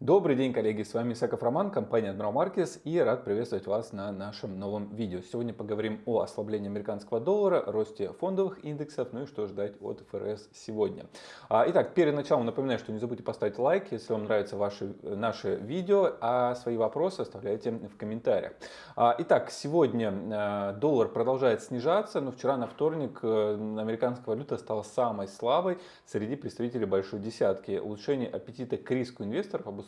Добрый день, коллеги! С вами Исаков Роман, компания Admiral Markets и рад приветствовать вас на нашем новом видео. Сегодня поговорим о ослаблении американского доллара, росте фондовых индексов, ну и что ждать от ФРС сегодня. А, итак, перед началом напоминаю, что не забудьте поставить лайк, если вам нравятся ваши, наши видео, а свои вопросы оставляйте в комментариях. А, итак, сегодня а, доллар продолжает снижаться, но вчера на вторник э, американская валюта стала самой слабой среди представителей большой десятки. Улучшение аппетита к риску инвесторов обусловлено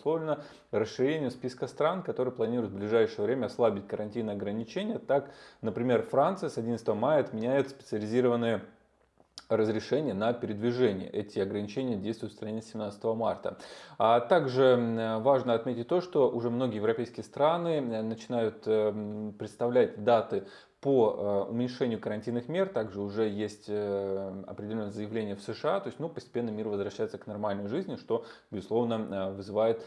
расширением списка стран, которые планируют в ближайшее время ослабить карантинные ограничения. Так, например, Франция с 11 мая отменяет специализированные разрешения на передвижение. Эти ограничения действуют в стране с 17 марта. А также важно отметить то, что уже многие европейские страны начинают э, представлять даты по э, уменьшению карантинных мер также уже есть э, определенное заявление в США, то есть ну, постепенно мир возвращается к нормальной жизни, что, безусловно, э, вызывает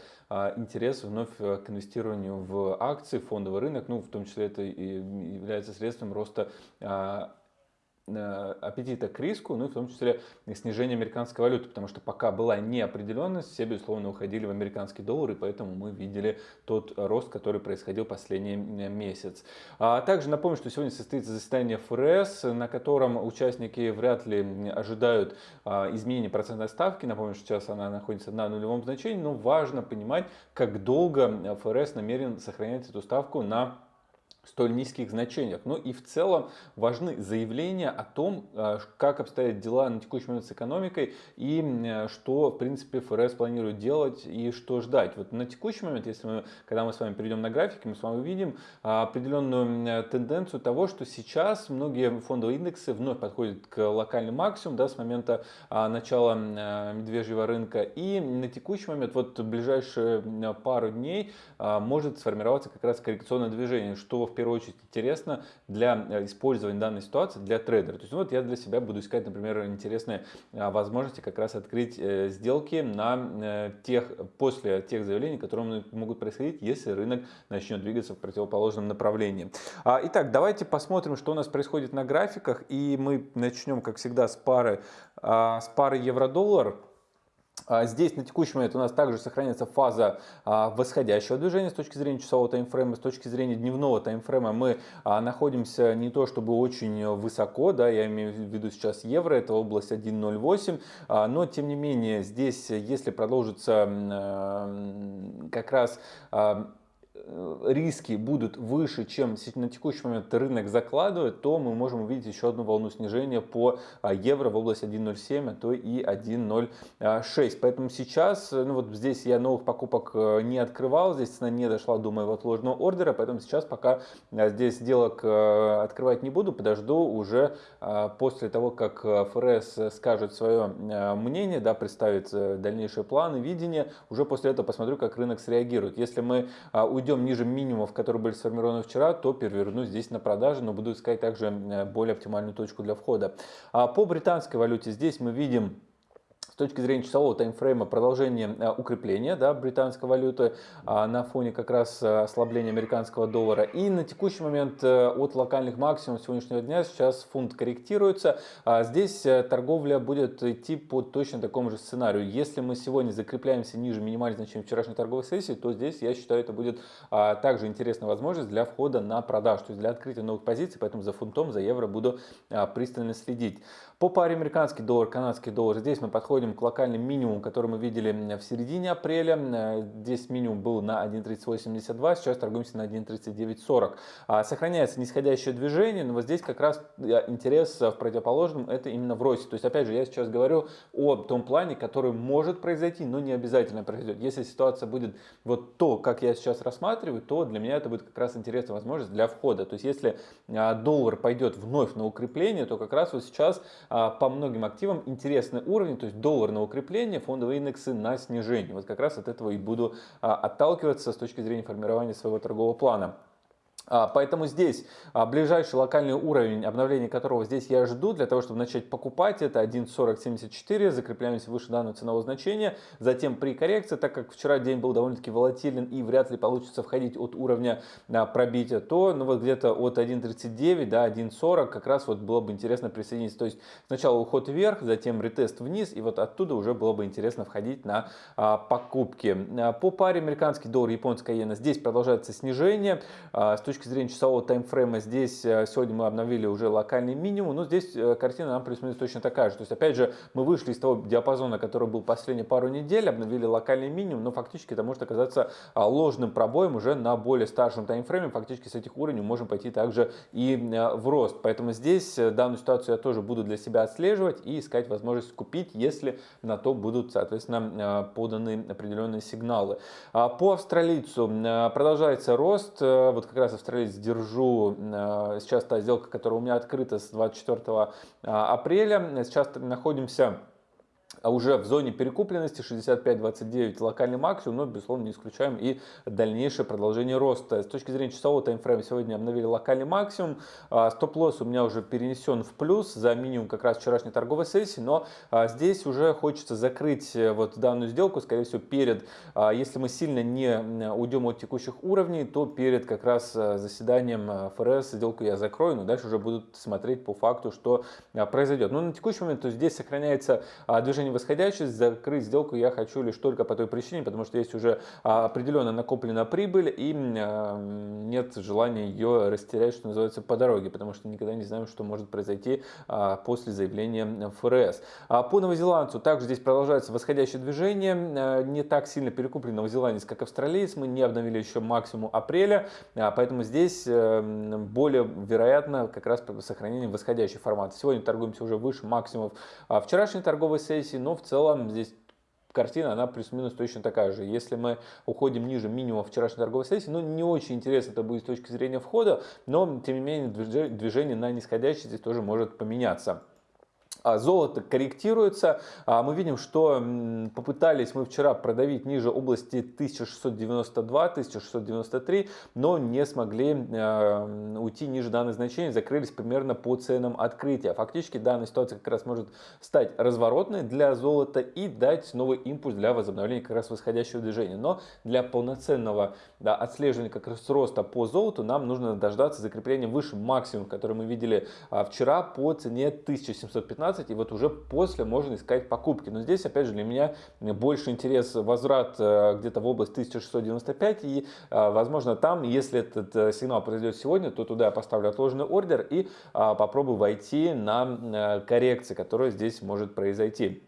интерес вновь к инвестированию в акции, фондовый рынок, ну, в том числе это и является средством роста аппетита к риску, ну и в том числе снижение американской валюты, потому что пока была неопределенность, все, безусловно, уходили в американский доллар, и поэтому мы видели тот рост, который происходил последний э, месяц. А также напомню, что сегодня состоится заседание ФРС, на котором участники вряд ли ожидают а, изменения процентной ставки. Напомню, что сейчас она находится на нулевом значении, но важно понимать, как долго ФРС намерен сохранять эту ставку на столь низких значениях. Ну и в целом важны заявления о том, э, как обстоят дела на текущий момент с экономикой и э, что, в принципе, ФРС планирует делать и что ждать. Вот на текущий момент, если мы, когда мы с вами перейдем на график, мы с вами увидим а, определенную тенденцию того, что сейчас многие фондовые индексы вновь подходят к локальным максимуму да, с момента а, начала э, медвежьего рынка. И на текущий момент, вот в ближайшие пару дней, а, может сформироваться как раз коррекционное движение, что в первую очередь интересно для э, использования данной ситуации для трейдера. То есть вот я для себя буду искать, например, интересные а, возможности как раз открыть э, сделки на э, тех, после тех заявлений, которые могут происходить, если рынок начнет двигаться в противоположном направлении. А, итак, давайте посмотрим, что у нас происходит на графиках. И мы начнем, как всегда, с пары, а, с пары евро-доллар. А, здесь на текущий момент у нас также сохраняется фаза а, восходящего движения с точки зрения часового таймфрейма, с точки зрения дневного таймфрейма мы а, находимся не то чтобы очень высоко, да, я имею в виду сейчас евро, это область 1.08, но тем не менее здесь, если продолжится как раз риски будут выше, чем на текущий момент рынок закладывает, то мы можем увидеть еще одну волну снижения по а, евро в область 1.07, а то и 1.06. Поэтому сейчас, э, ну вот здесь я новых покупок э, не открывал, здесь цена не дошла до моего отложенного ордера, поэтому сейчас пока здесь сделок открывать не буду, подожду уже после того, как ФРС скажет свое мнение, да, представит дальнейшие планы, видение, уже после этого посмотрю, как рынок среагирует. Если мы уйдем уйдем ниже минимумов, которые были сформированы вчера, то переверну здесь на продаже, но буду искать также более оптимальную точку для входа. А по британской валюте здесь мы видим точки зрения часового таймфрейма продолжение э, укрепления да, британской валюты а, на фоне как раз э, ослабления американского доллара. И на текущий момент э, от локальных максимумов сегодняшнего дня сейчас фунт корректируется. А здесь торговля будет идти по точно такому же сценарию. Если мы сегодня закрепляемся ниже минимальных значений вчерашней торговой сессии, то здесь, я считаю, это будет а, также интересная возможность для входа на продаж, то есть для открытия новых позиций, поэтому за фунтом, за евро буду пристально следить. По паре американский доллар, канадский доллар, здесь мы подходим к локальным минимуму, который мы видели в середине апреля. Э, здесь минимум был на 1.3872, сейчас торгуемся на 1.3940. А, сохраняется нисходящее движение, но вот здесь как раз э, интерес в противоположном, это именно в росте. То есть, опять же, я сейчас говорю о том плане, который может произойти, но не обязательно произойдет. Если ситуация будет вот то, как я сейчас рассматриваю, то для меня это будет как раз интересная возможность для входа. То есть, если а, доллар пойдет вновь на укрепление, то как раз вот сейчас а, по многим активам интересный уровень, то есть доллар на укрепление, фондовые индексы на снижение. Вот как раз от этого и буду а, отталкиваться с точки зрения формирования своего торгового плана. А, поэтому здесь а, ближайший локальный уровень, обновления которого здесь я жду, для того, чтобы начать покупать, это 1.4074, закрепляемся выше данного ценового значения. Затем при коррекции, так как вчера день был довольно-таки волатилен и вряд ли получится входить от уровня а, пробития, то ну, вот где-то от 1.39 до 1.40 как раз вот было бы интересно присоединиться. То есть сначала уход вверх, затем ретест вниз, и вот оттуда уже было бы интересно входить на покупки. По паре американский доллар, японская иена, здесь продолжается снижение. С точки зрения часового таймфрейма здесь э, сегодня мы обновили уже локальный минимум, но здесь э, картина нам плюс-минус точно такая же. То есть опять же мы вышли из того диапазона, который был последние пару недель, обновили локальный минимум, но фактически это может оказаться а, ложным пробоем уже на более старшем таймфрейме. Фактически с этих уровней можем пойти также и э, в рост. Поэтому здесь данную ситуацию я тоже буду для себя отслеживать и искать возможность купить, если на то будут, соответственно, поданы определенные сигналы. А, по австралийцу продолжается рост. Вот как раз австралиец держу. Э, сейчас та сделка, которая у меня открыта с 24 а, апреля. Сейчас находимся а уже в зоне перекупленности 65-29 локальный максимум, но, безусловно, не исключаем и дальнейшее продолжение роста. С точки зрения часового таймфрейма сегодня обновили локальный максимум. А, стоп-лосс у меня уже перенесен в плюс за минимум как раз вчерашней торговой сессии, но а, здесь уже хочется закрыть э, вот данную сделку, скорее всего, перед, если мы сильно не уйдем от текущих уровней, то перед как раз э, заседанием ФРС сделку я закрою, но дальше уже будут смотреть по факту, что произойдет. Но на текущий момент то здесь сохраняется движение восходящий, закрыть сделку я хочу лишь только по той причине, потому что есть уже а, определенно накоплена прибыль и а, нет желания ее растерять, что называется, по дороге, потому что никогда не знаем, что может произойти а, после заявления ФРС. По новозеландцу также здесь продолжается восходящее движение, не так сильно перекуплен новозеландец, как австралиец, мы не обновили еще максимум апреля, поэтому здесь э, более вероятно как раз сохранение восходящей формации. Сегодня торгуемся уже выше максимумов вчерашней торговой сессии, но в целом здесь картина, она плюс-минус точно такая же. Если мы уходим ниже минимума вчерашней торговой сессии, ну, не очень интересно это будет с точки зрения входа, но, тем не менее, движение на нисходящий здесь тоже может поменяться. А золото корректируется. А мы видим, что попытались мы вчера продавить ниже области 1692-1693, но не смогли э, уйти ниже данных значений, закрылись примерно по ценам открытия. Фактически данная ситуация как раз может стать разворотной для золота и дать новый импульс для возобновления как раз восходящего движения. Но для полноценного да, отслеживания как раз роста по золоту нам нужно дождаться закрепления выше максимум, который мы видели а, вчера по цене 1715 15, и вот уже после можно искать покупки. Но здесь, опять же, для меня больше интерес возврат э, где-то в область 1695, и, э, возможно, там, если этот э, сигнал произойдет сегодня, то туда я поставлю отложенный ордер и попробую войти на коррекции, которая здесь может произойти.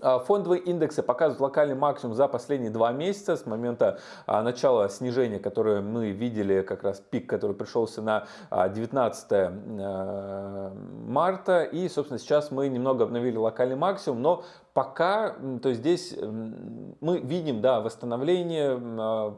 А, фондовые индексы показывают локальный максимум за последние два месяца с момента а, начала снижения, которое мы видели, как раз пик, который пришелся на 19 а, марта. И, собственно, сейчас мы немного обновили локальный максимум, но пока, то есть здесь мы видим, да, восстановление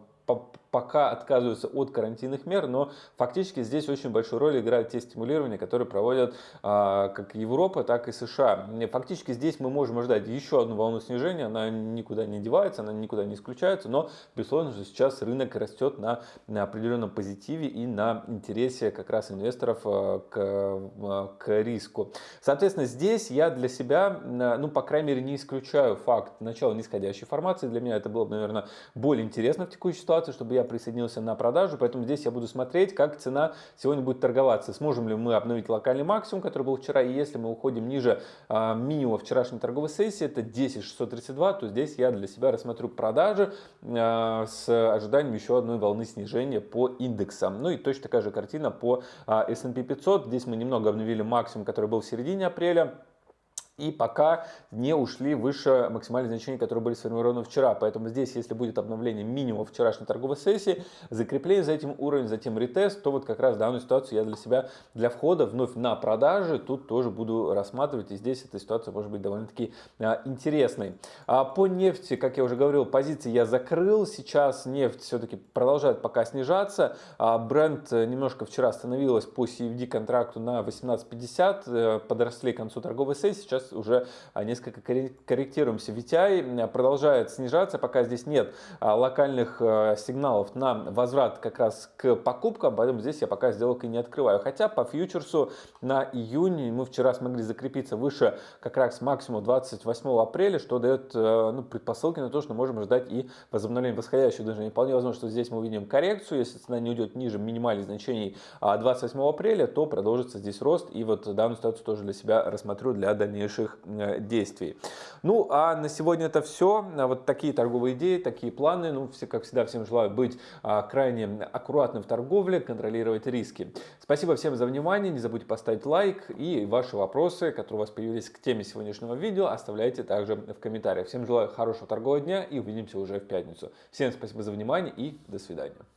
пока отказываются от карантинных мер, но фактически здесь очень большую роль играют те стимулирования, которые проводят а, как Европа, так и США. Фактически здесь мы можем ожидать еще одну волну снижения, она никуда не девается, она никуда не исключается, но безусловно, что сейчас рынок растет на, на определенном позитиве и на интересе как раз инвесторов а, к, а, к риску. Соответственно, здесь я для себя, ну, по крайней мере, не исключаю факт начала нисходящей формации. Для меня это было бы, наверное, более интересно в текущей ситуации, чтобы я присоединился на продажу, поэтому здесь я буду смотреть, как цена сегодня будет торговаться. Сможем ли мы обновить локальный максимум, который был вчера, и если мы уходим ниже а, минимума вчерашней торговой сессии, это 10.632, то здесь я для себя рассмотрю продажи а, с ожиданием еще одной волны снижения по индексам. Ну и точно такая же картина по а, S&P 500. Здесь мы немного обновили максимум, который был в середине апреля и пока не ушли выше максимальных значений, которые были сформированы вчера. Поэтому здесь, если будет обновление минимума вчерашней торговой сессии, закрепление за этим уровнем, затем ретест, то вот как раз данную ситуацию я для себя, для входа вновь на продажи, тут тоже буду рассматривать. И здесь эта ситуация может быть довольно-таки а, интересной. А по нефти, как я уже говорил, позиции я закрыл. Сейчас нефть все-таки продолжает пока снижаться. А бренд немножко вчера остановилась по CFD контракту на 18.50, э, подросли к концу торговой сессии. Сейчас сейчас уже несколько корректируемся. VTI продолжает снижаться, пока здесь нет локальных сигналов на возврат как раз к покупкам, поэтому здесь я пока сделок и не открываю. Хотя по фьючерсу на июнь мы вчера смогли закрепиться выше как раз максимум 28 апреля, что дает ну, предпосылки на то, что можем ждать и возобновления восходящего движения. Вполне возможно, что здесь мы увидим коррекцию, если цена не уйдет ниже минимальных значений 28 апреля, то продолжится здесь рост, и вот данную ситуацию тоже для себя рассмотрю для дальнейших э, действий. Ну, а на сегодня это все. Вот такие торговые идеи, такие планы. Ну, все, как всегда, всем желаю быть а, крайне аккуратным в торговле, контролировать риски. Спасибо всем за внимание. Не забудьте поставить лайк и ваши вопросы, которые у вас появились к теме сегодняшнего видео, оставляйте также в комментариях. Всем желаю хорошего торгового дня и увидимся уже в пятницу. Всем спасибо за внимание и до свидания.